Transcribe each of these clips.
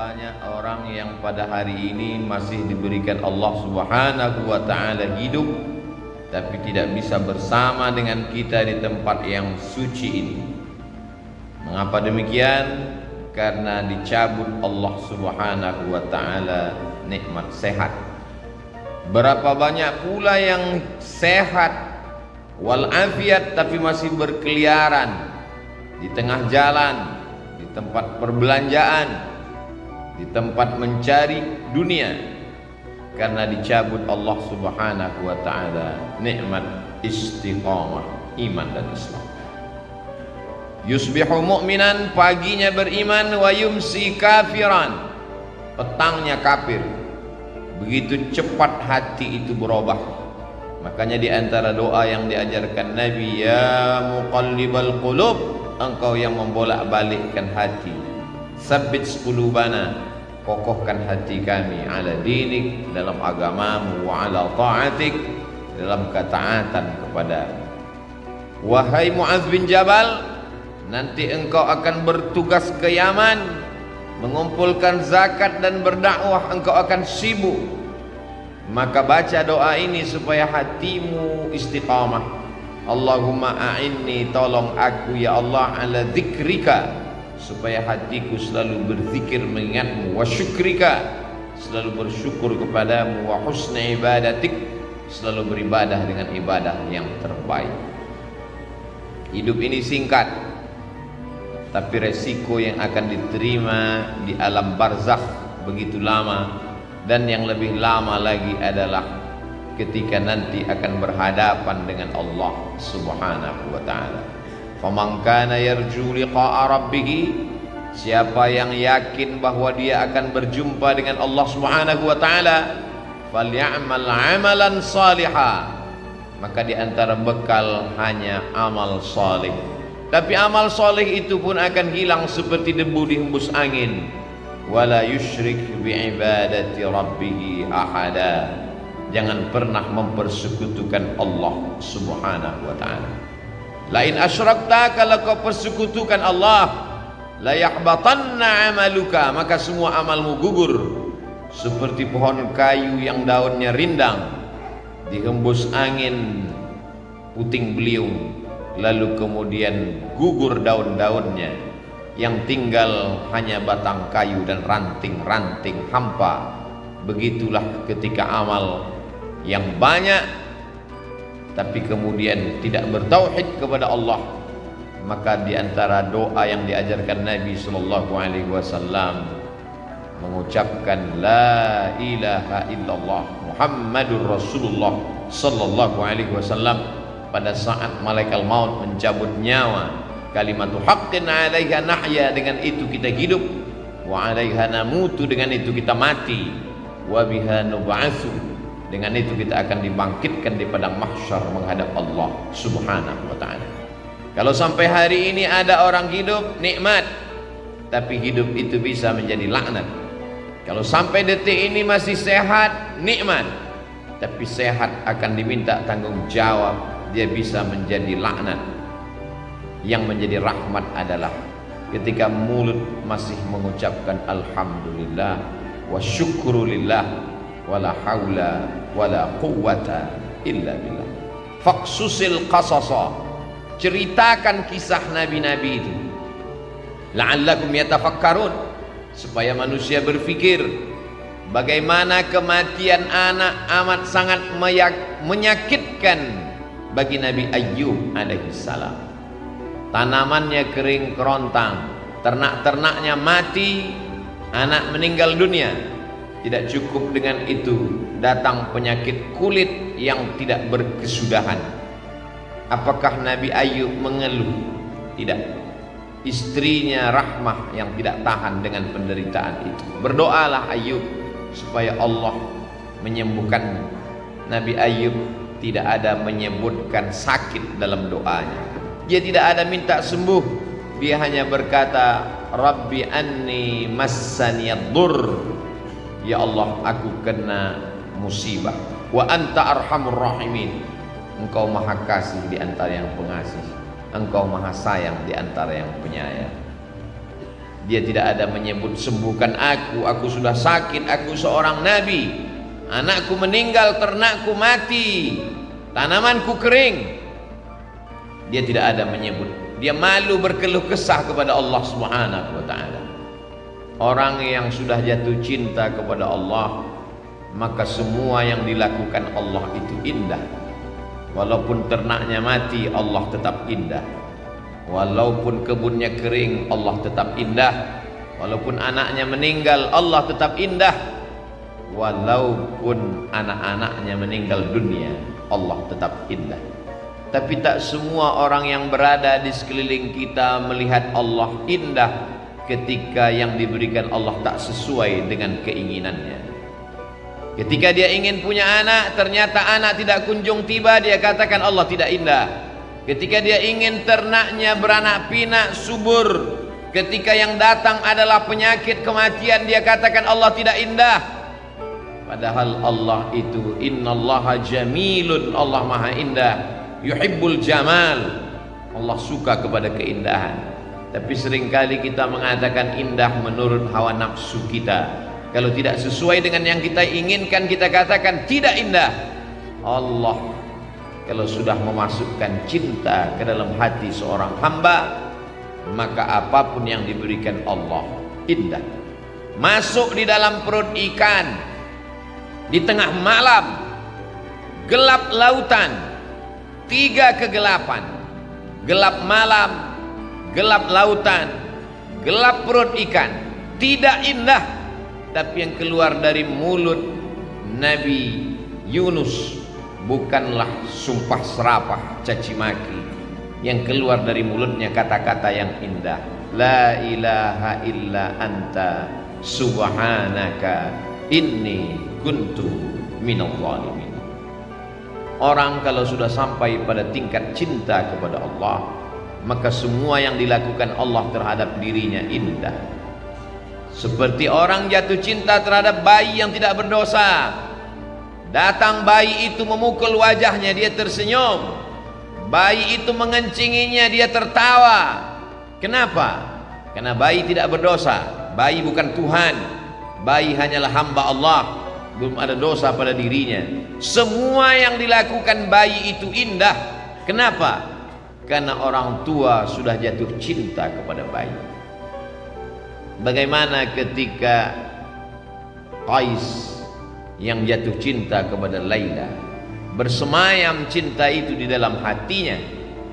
banyak orang yang pada hari ini masih diberikan Allah Subhanahu wa taala hidup tapi tidak bisa bersama dengan kita di tempat yang suci ini. Mengapa demikian? Karena dicabut Allah Subhanahu wa taala nikmat sehat. Berapa banyak pula yang sehat walafiat tapi masih berkeliaran di tengah jalan, di tempat perbelanjaan, di tempat mencari dunia karena dicabut Allah Subhanahu wa taala nikmat istiqamah iman dan Islam. Yusbihu mu'minan paginya beriman wa yumsi kafiran petangnya kafir. Begitu cepat hati itu berubah. Makanya di antara doa yang diajarkan Nabi ya muqallibal qulub engkau yang membolak-balikkan hati. Sabbit qulubana kokohkan hati kami ala dinik dalam agamamu wa ala ta'atik dalam ketaatan kepada wahai Muaz bin Jabal nanti engkau akan bertugas ke Yaman mengumpulkan zakat dan berdakwah engkau akan sibuk. Maka baca doa ini supaya hatimu istiqamah. Allahumma a'inni tolong aku ya Allah ala zikrika supaya hatiku selalu berzikir mengingatmu. Wa syukrika selalu bersyukur kepadamu. Wa husna ibadatik selalu beribadah dengan ibadah yang terbaik. Hidup ini singkat tapi resiko yang akan diterima di alam barzakh begitu lama dan yang lebih lama lagi adalah ketika nanti akan berhadapan dengan Allah Subhanahu wa taala Faman kana yarju liqa'a rabbih Siapa yang yakin bahwa dia akan berjumpa dengan Allah Subhanahu wa taala falyamal amalan salihah maka di antara bekal hanya amal saleh tapi amal saleh itu pun akan hilang seperti debu dihembus angin. Wala yusyrik bi ibadati rabbih ahada. Jangan pernah mempersekutukan Allah Subhanahu wa taala lain asyrakta kalau kau persekutukan Allah la yahbatanna amaluka maka semua amalmu gugur. Seperti pohon kayu yang daunnya rindang dihembus angin puting beliung lalu kemudian gugur daun-daunnya yang tinggal hanya batang kayu dan ranting-ranting hampa. Begitulah ketika amal yang banyak tapi kemudian tidak bertauhid kepada Allah maka di antara doa yang diajarkan Nabi sallallahu alaihi wasallam mengucapkan la ilaha illallah Muhammadur Rasulullah sallallahu alaihi wasallam pada saat malaikat maut mencabut nyawa kalimat haqqin 'alaiha nahya dengan itu kita hidup wa 'alaiha namutu dengan itu kita mati wa biha nub'atsu dengan itu kita akan dibangkitkan di padang mahsyar menghadap Allah Subhanahu wa taala. Kalau sampai hari ini ada orang hidup nikmat, tapi hidup itu bisa menjadi laknat. Kalau sampai detik ini masih sehat, nikmat. Tapi sehat akan diminta tanggung jawab, dia bisa menjadi laknat. Yang menjadi rahmat adalah ketika mulut masih mengucapkan alhamdulillah wa syukrulillah wala haula wala quwwata illa billah. Faqsusil qasasa. Ceritakan kisah nabi-nabi itu. La'allakum yatafakkarun. Supaya manusia berfikir bagaimana kematian anak amat sangat menyakitkan bagi Nabi Ayyub alaihi salam. Tanamannya kering kerontang ternak-ternaknya mati anak meninggal dunia. Tidak cukup dengan itu datang penyakit kulit yang tidak berkesudahan. Apakah Nabi Ayub mengeluh? Tidak. Istrinya Rahmah yang tidak tahan dengan penderitaan itu. Berdoalah Ayub supaya Allah menyembuhkan Nabi Ayub tidak ada menyebutkan sakit dalam doanya. Dia tidak ada minta sembuh. Dia hanya berkata, Rabbi anni massaniyad-dur Ya Allah aku kena musibah. Wa anta arhamur rahimin. Engkau maha kasih di antara yang pengasih. Engkau maha sayang di antara yang penyayang. Dia tidak ada menyebut sembuhkan aku aku sudah sakit aku seorang nabi. Anakku meninggal ternakku mati. Tanamanku kering. Dia tidak ada menyebut. Dia malu berkeluh kesah kepada Allah Subhanahu wa taala. Orang yang sudah jatuh cinta kepada Allah maka semua yang dilakukan Allah itu indah. Walaupun ternaknya mati Allah tetap indah. Walaupun kebunnya kering Allah tetap indah. Walaupun anaknya meninggal Allah tetap indah. Walaupun anak-anaknya meninggal dunia Allah tetap indah. Tapi tak semua orang yang berada di sekeliling kita melihat Allah indah ketika yang diberikan Allah tak sesuai dengan keinginannya Ketika dia ingin punya anak, ternyata anak tidak kunjung tiba, dia katakan Allah tidak indah. Ketika dia ingin ternaknya beranak pinak, subur. Ketika yang datang adalah penyakit kematian, dia katakan Allah tidak indah. Padahal Allah itu innallaha jamilun, Allah maha indah. Yuhibbul jamal. Allah suka kepada keindahan. Tapi sering kali kita mengatakan indah menurut hawa nafsu kita kalau tidak sesuai dengan yang kita inginkan kita katakan tidak indah. Allah kalau sudah memasukkan cinta ke dalam hati seorang hamba maka apa pun yang diberikan Allah indah. Masuk di dalam perut ikan di tengah malam gelap lautan tiga kegelapan. Gelap malam gelap lautan gelap perut ikan tidak indah tapi yang keluar dari mulut Nabi Yunus bukanlah sumpah serapah caci maki. Yang keluar dari mulutnya kata-kata yang indah. La ilaha illa anta subhanaka inni kuntu minal zalimin. Orang kalau sudah sampai pada tingkat cinta kepada Allah maka semua yang dilakukan Allah terhadap dirinya indah seperti orang jatuh cinta terhadap bayi yang tidak berdosa. Datang bayi itu memukul wajahnya, dia tersenyum. Bayi itu mengencinginya, dia tertawa. Kenapa? Karena bayi tidak berdosa. Bayi bukan Tuhan. Bayi hanyalah hamba Allah. Belum ada dosa pada dirinya. Semua yang dilakukan bayi itu indah. Kenapa? Karena orang tua sudah jatuh cinta kepada bayi. Bagaimana ketika Qais yang jatuh cinta kepada Laila bersemayam cinta itu di dalam hatinya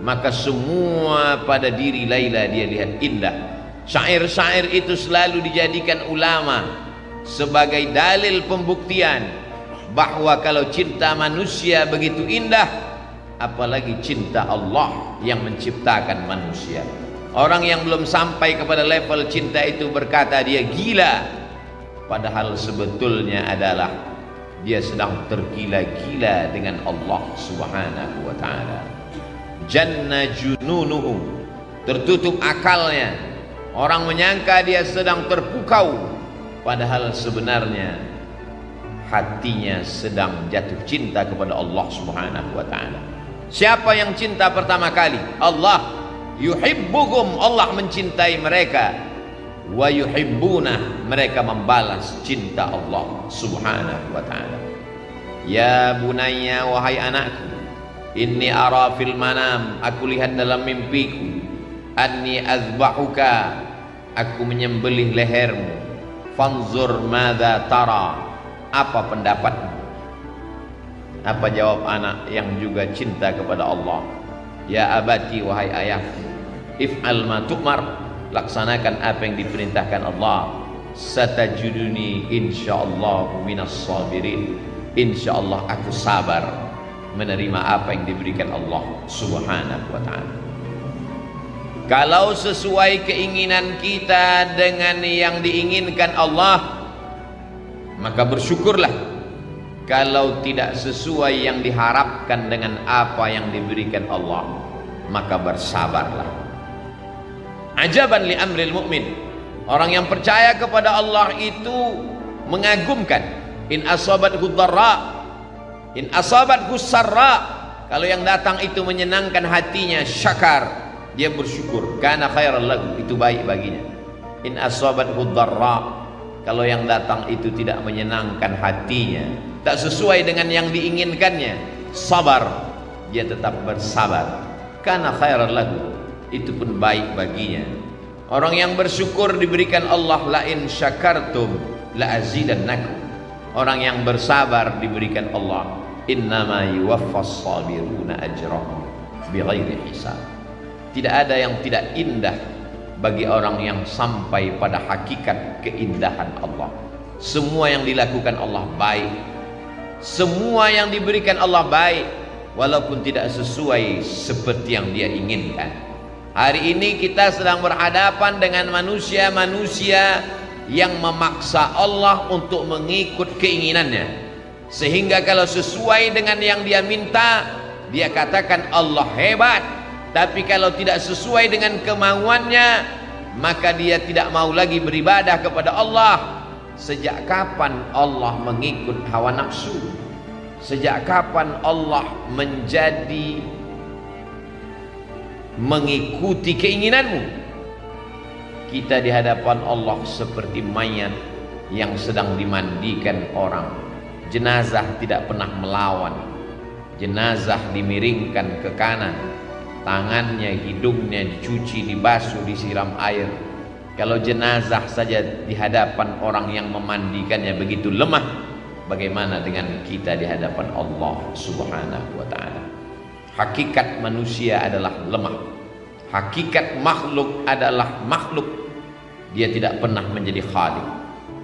maka semua pada diri Laila dia lihat indah. Syair-syair itu selalu dijadikan ulama sebagai dalil pembuktian bahwa kalau cinta manusia begitu indah apalagi cinta Allah yang menciptakan manusia Orang yang belum sampai kepada level cinta itu berkata dia gila. Padahal sebetulnya adalah Dia sedang tergila-gila dengan Allah subhanahu wa ta'ala. Janna jununuhum Tertutup akalnya. Orang menyangka dia sedang terpukau. Padahal sebenarnya Hatinya sedang jatuh cinta kepada Allah subhanahu wa ta'ala. Siapa yang cinta pertama kali? Allah yuhibbuhum Allah mencintai mereka. Wa yuhibbuna mereka membalas cinta Allah subhanahu wa ta'ala. Ya bunayya wahai anakku inni ara fil manam aku lihat dalam mimpiku. Anni azbahuka aku menyembelih lehermu. Fanzur madza tara apa pendapatmu? Apa jawab anak yang juga cinta kepada Allah? Ya abati wahai ayahku if'al ma tu'mar. Laksanakan apa yang diperintahkan Allah. Satajuduni insyaallah minas sabirin. Insyaallah aku sabar menerima apa yang diberikan Allah subhanahu wa ta'ala. Kalau sesuai keinginan kita dengan yang diinginkan Allah maka bersyukurlah. Kalau tidak sesuai yang diharapkan dengan apa yang diberikan Allah maka bersabarlah ajaban li amril mu'min. Orang yang percaya kepada Allah itu mengagumkan in asabat dharra in asabat sarra. Kalau yang datang itu menyenangkan hatinya syakar dia bersyukur. Karena khairal lagu itu baik baginya. In asabathu dharra. Kalau yang datang itu tidak menyenangkan hatinya tak sesuai dengan yang diinginkannya sabar. Dia tetap bersabar. Karena khairan lagu itu pun baik baginya. Orang yang bersyukur diberikan Allah la in syakartum la azidannakum orang yang bersabar diberikan Allah innama yuwaffas sabiruna ajrahum bighairi hisab. Tidak ada yang tidak indah bagi orang yang sampai pada hakikat keindahan Allah. Semua yang dilakukan Allah baik. Semua yang diberikan Allah baik walaupun tidak sesuai seperti yang dia inginkan hari ini kita sedang berhadapan dengan manusia-manusia yang memaksa Allah untuk mengikut keinginannya. Sehingga kalau sesuai dengan yang dia minta dia katakan Allah hebat. Tapi kalau tidak sesuai dengan kemauannya maka dia tidak mau lagi beribadah kepada Allah. Sejak kapan Allah mengikut hawa nafsu? Sejak kapan Allah menjadi mengikuti keinginanmu kita di hadapan Allah seperti mayat yang sedang dimandikan orang jenazah tidak pernah melawan jenazah dimiringkan ke kanan tangannya, hidungnya dicuci, dibasuh, disiram air. Kalau jenazah saja di hadapan orang yang memandikannya begitu lemah, bagaimana dengan kita di hadapan Allah Subhanahu wa taala? Hakikat manusia adalah lemah. Hakikat makhluk adalah makhluk. Dia tidak pernah menjadi khalik.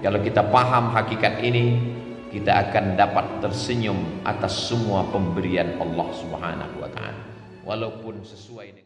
Kalau kita paham hakikat ini, kita akan dapat tersenyum atas semua pemberian Allah Subhanahu wa taala walaupun sesuai dengan